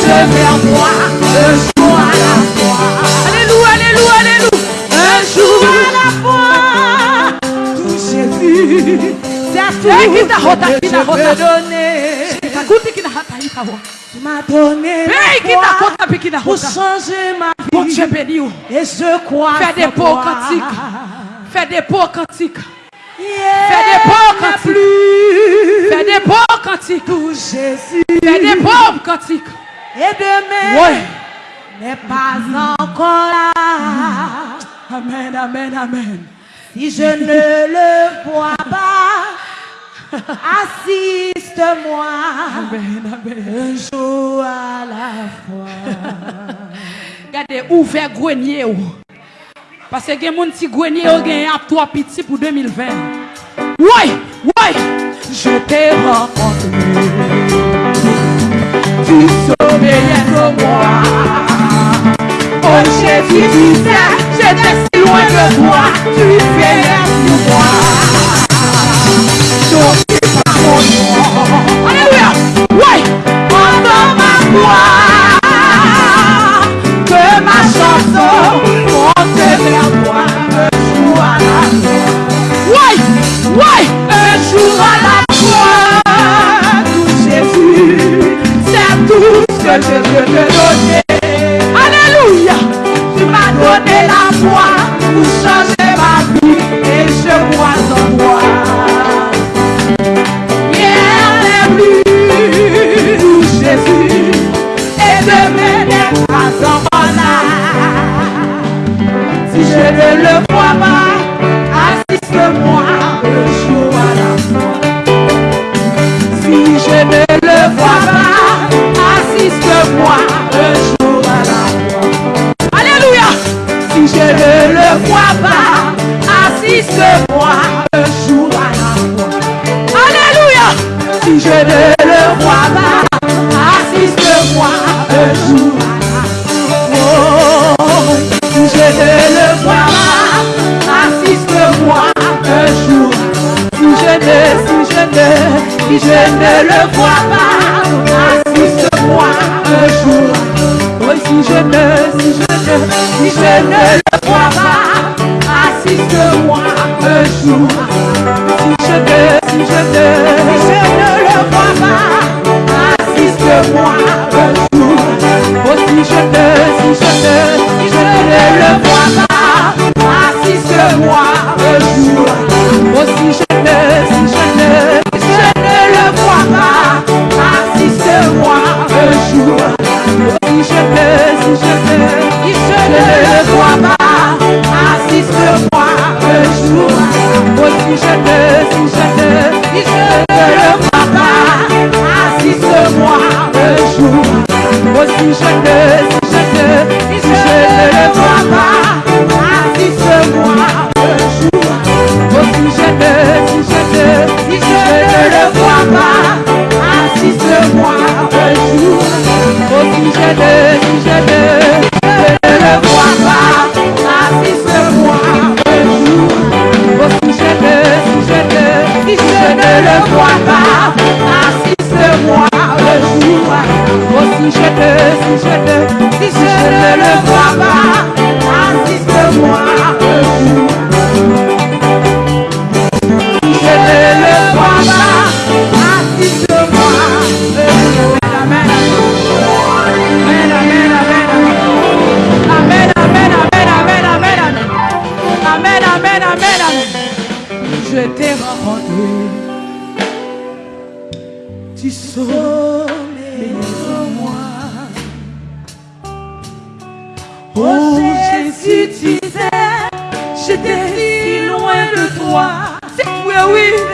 se vers moi un jour à la fois. Alléluia, alléluia, alléluia. Un jour à la fois. Tout Jésus, c'est à toi eh, qui t'a donné. Tu m'as donné eh, pour changer ma vie. Bon Dieu béni. Oh. Et je crois Fais des pots cantiques. Fais des pots cantiques. Fais des pots cantiques. Fais des pots cantiques. Tout Jésus. Amen. Si je ne le vois pas, assiste-moi un jour à la fois. Regardez, ouvert grenier. Parce que a gens qui grenier à trois petits pour 2020. Ouais, ouais. Je t'ai rencontré, tu sommeillais de moi. Oh Jésus, tu sais, Ouais. Un jour à la fois, tout Jésus, c'est tout ce que je veux te donner. Alléluia. Tu m'as donné la foi pour pas, assiste-moi un jour à la. Alléluia. Si je ne le vois pas, assiste-moi un jour. Oh, si je ne le vois pas, assiste-moi un jour. Si je ne, si je ne, si je ne le vois pas, assiste-moi un jour. Oh, si je ne, si je ne, si je ne le 嗯 Assiste-moi un jour, aussi je te le vois pas, assiste-moi un jour. Oh, si je ne, si je ne, si je ne le vois pas, assiste-moi un jour. Si je ne le vois pas, assiste-moi un jour. Amen, amen, amen. Je t'ai rencontré, tu sommeilles en moi. Oh Jésus, tu sais, j'étais si loin de toi. C'est oui, oui.